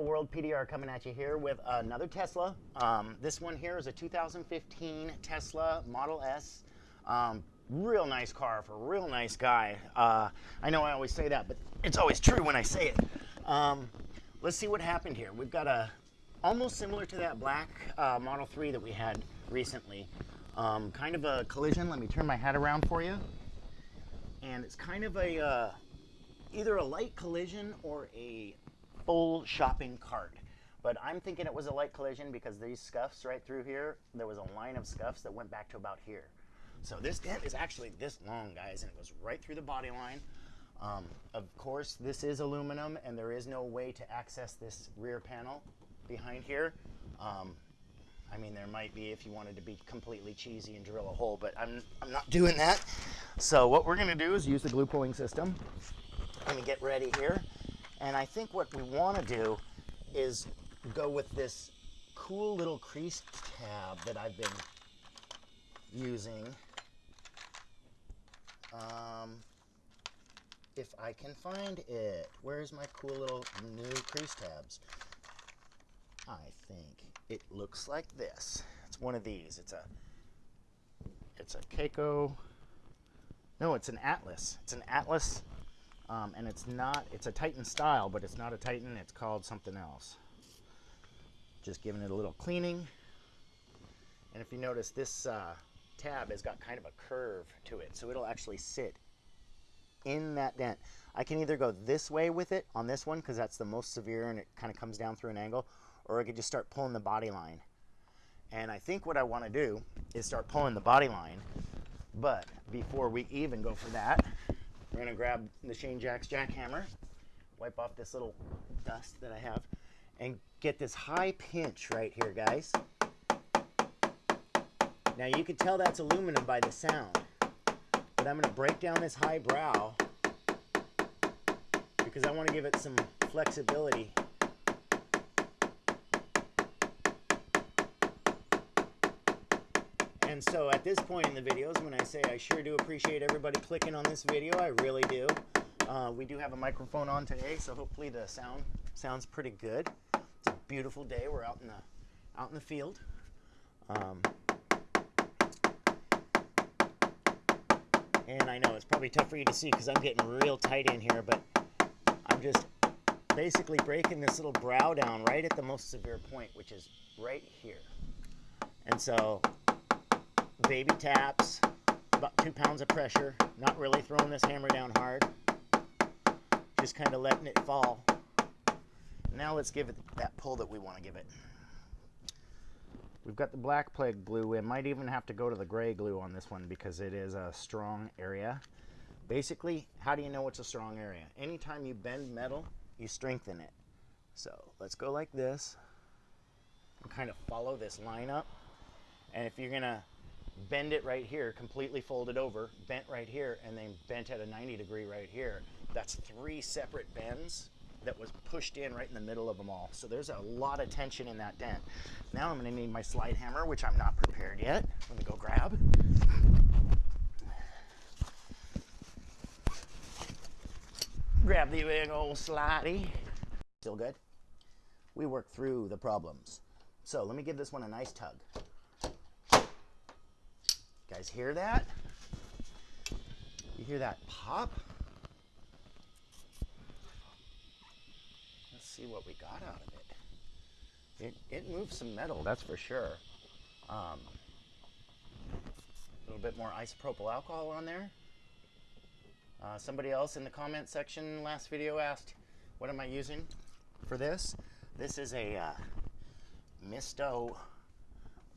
World, PDR coming at you here with another Tesla. Um, this one here is a 2015 Tesla Model S. Um, real nice car for a real nice guy. Uh, I know I always say that, but it's always true when I say it. Um, let's see what happened here. We've got a almost similar to that black uh, Model 3 that we had recently. Um, kind of a collision. Let me turn my hat around for you. And it's kind of a uh, either a light collision or a full shopping cart. But I'm thinking it was a light collision because these scuffs right through here, there was a line of scuffs that went back to about here. So this dent is actually this long, guys, and it goes right through the body line. Um, of course, this is aluminum, and there is no way to access this rear panel behind here. Um, I mean, there might be if you wanted to be completely cheesy and drill a hole, but I'm, I'm not doing that. So what we're gonna do is use the glue pulling system. Let me get ready here. And I think what we want to do is go with this cool little crease tab that I've been using. Um, if I can find it. Where's my cool little new crease tabs? I think it looks like this. It's one of these. It's a it's a Keco. No, it's an Atlas. It's an Atlas um, and it's not, it's a Titan style, but it's not a Titan, it's called something else. Just giving it a little cleaning. And if you notice, this uh, tab has got kind of a curve to it, so it'll actually sit in that dent. I can either go this way with it on this one, because that's the most severe and it kind of comes down through an angle, or I could just start pulling the body line. And I think what I want to do is start pulling the body line, but before we even go for that, we're gonna grab the Shane Jacks jackhammer, wipe off this little dust that I have, and get this high pinch right here, guys. Now you can tell that's aluminum by the sound, but I'm gonna break down this high brow because I wanna give it some flexibility And so at this point in the videos, when I say I sure do appreciate everybody clicking on this video, I really do. Uh, we do have a microphone on today, so hopefully the sound sounds pretty good. It's a beautiful day. We're out in the out in the field. Um, and I know it's probably tough for you to see because I'm getting real tight in here, but I'm just basically breaking this little brow down right at the most severe point, which is right here. And so baby taps, about two pounds of pressure, not really throwing this hammer down hard, just kind of letting it fall. Now let's give it that pull that we want to give it. We've got the black plague glue. We might even have to go to the gray glue on this one because it is a strong area. Basically, how do you know it's a strong area? Anytime you bend metal, you strengthen it. So let's go like this and kind of follow this line up. And if you're gonna bend it right here, completely folded over, bent right here, and then bent at a 90 degree right here. That's three separate bends that was pushed in right in the middle of them all. So there's a lot of tension in that dent. Now I'm gonna need my slide hammer, which I'm not prepared yet. Let me go grab. Grab the big old slidey. Still good? We work through the problems. So let me give this one a nice tug guys hear that? You hear that pop? Let's see what we got out of it. It, it moves some metal, that's for sure. Um, a little bit more isopropyl alcohol on there. Uh, somebody else in the comment section last video asked, what am I using for this? This is a uh, Misto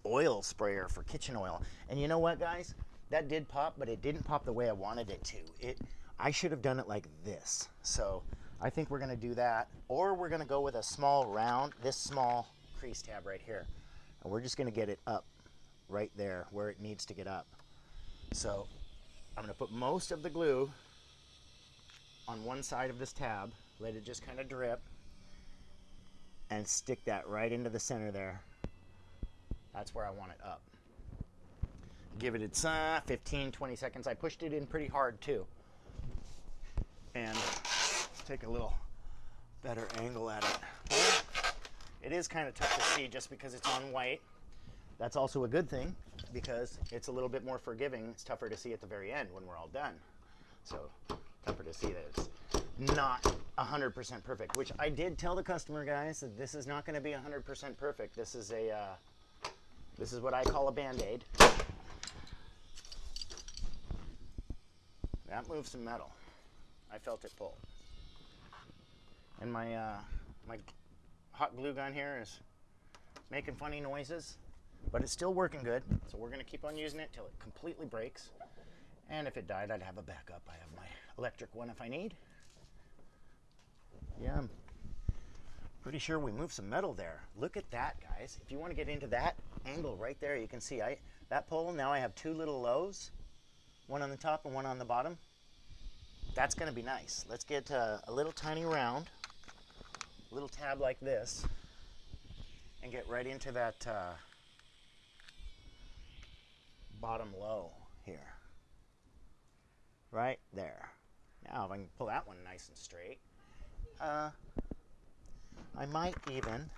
oil sprayer for kitchen oil. And you know what, guys? That did pop, but it didn't pop the way I wanted it to. It, I should have done it like this. So I think we're gonna do that. Or we're gonna go with a small round, this small crease tab right here. And we're just gonna get it up right there where it needs to get up. So I'm gonna put most of the glue on one side of this tab, let it just kind of drip, and stick that right into the center there. That's where I want it up. Give it its uh, 15, 20 seconds. I pushed it in pretty hard too. And take a little better angle at it. It is kind of tough to see just because it's on white. That's also a good thing because it's a little bit more forgiving. It's tougher to see at the very end when we're all done. So tougher to see that it's not 100% perfect, which I did tell the customer guys that this is not going to be 100% perfect. This is a, uh, this is what I call a Band-Aid. That moved some metal. I felt it pull. And my, uh, my hot glue gun here is making funny noises, but it's still working good. So we're gonna keep on using it till it completely breaks. And if it died, I'd have a backup. I have my electric one if I need. Yeah, I'm pretty sure we moved some metal there. Look at that, guys. If you want to get into that angle right there, you can see I that pole, now I have two little lows, one on the top and one on the bottom. That's going to be nice. Let's get uh, a little tiny round, little tab like this, and get right into that uh, bottom low here. Right there. Now if I can pull that one nice and straight, uh, I might even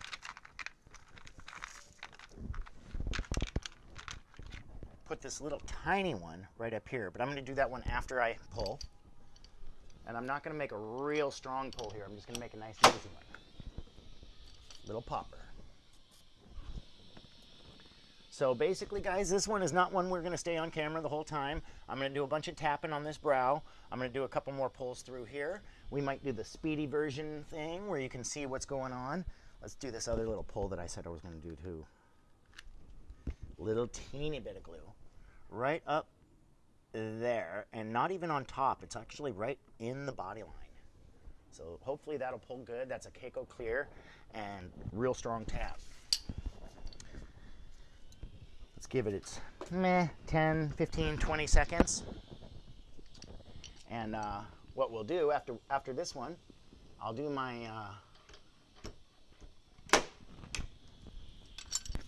put this little tiny one right up here, but I'm going to do that one after I pull. And I'm not going to make a real strong pull here. I'm just going to make a nice easy one. Little popper. So basically, guys, this one is not one we're going to stay on camera the whole time. I'm going to do a bunch of tapping on this brow. I'm going to do a couple more pulls through here. We might do the speedy version thing where you can see what's going on. Let's do this other little pull that I said I was going to do too. Little teeny bit of glue right up there and not even on top. It's actually right in the body line. So hopefully that'll pull good. That's a Keco Clear and real strong tap. Let's give it its meh, 10, 15, 20 seconds. And uh, what we'll do after, after this one, I'll do my, uh,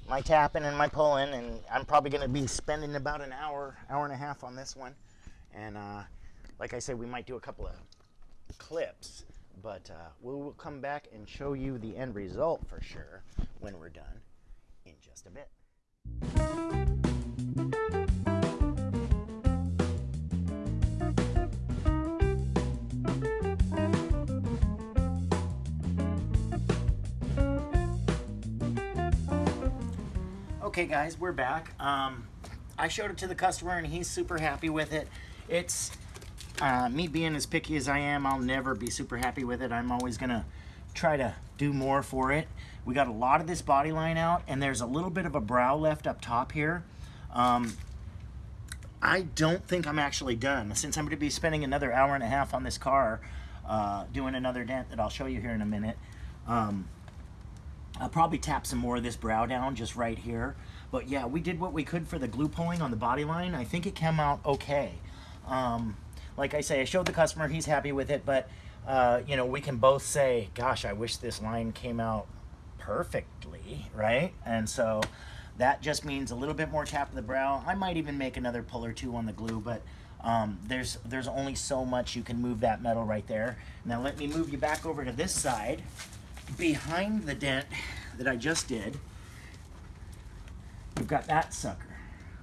my tapping and my pulling, and I'm probably going to be spending about an hour, hour and a half on this one. And uh, like I said, we might do a couple of clips, but uh, we will come back and show you the end result for sure when we're done in just a bit. Okay guys, we're back. Um, I showed it to the customer and he's super happy with it. It's, uh, me being as picky as I am, I'll never be super happy with it. I'm always gonna try to do more for it. We got a lot of this body line out and there's a little bit of a brow left up top here. Um, I don't think I'm actually done. Since I'm gonna be spending another hour and a half on this car, uh, doing another dent that I'll show you here in a minute. Um, I'll probably tap some more of this brow down just right here. But yeah, we did what we could for the glue pulling on the body line. I think it came out okay. Um, like I say, I showed the customer, he's happy with it, but uh, you know, we can both say, gosh, I wish this line came out perfectly, right? And so that just means a little bit more tap of the brow. I might even make another pull or two on the glue, but um, there's, there's only so much you can move that metal right there. Now let me move you back over to this side. Behind the dent that I just did, We've got that sucker.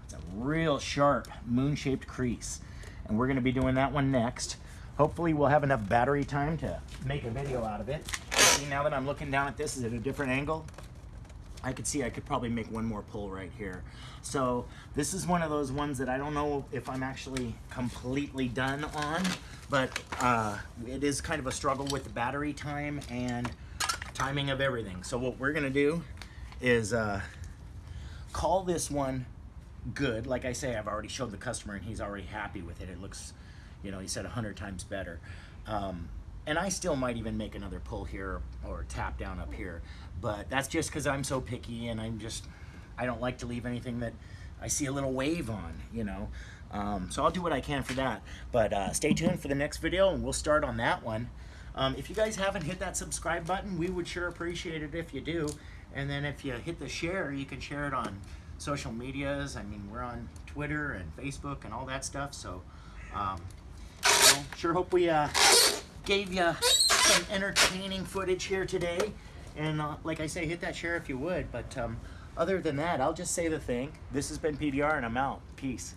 It's a real sharp moon-shaped crease. And we're gonna be doing that one next. Hopefully we'll have enough battery time to make a video out of it. See, now that I'm looking down at this is at a different angle, I could see I could probably make one more pull right here. So this is one of those ones that I don't know if I'm actually completely done on, but uh, it is kind of a struggle with the battery time and timing of everything. So what we're gonna do is uh, call this one good. Like I say, I've already showed the customer and he's already happy with it. It looks, you know, he said a hundred times better. Um, and I still might even make another pull here or tap down up here, but that's just because I'm so picky and I'm just, I don't like to leave anything that I see a little wave on, you know. Um, so I'll do what I can for that. But uh, stay tuned for the next video and we'll start on that one. Um, if you guys haven't hit that subscribe button, we would sure appreciate it if you do. And then if you hit the share, you can share it on social medias. I mean, we're on Twitter and Facebook and all that stuff. So, um, well, sure hope we uh, gave you some entertaining footage here today. And uh, like I say, hit that share if you would. But um, other than that, I'll just say the thing. This has been PDR, and I'm out. Peace.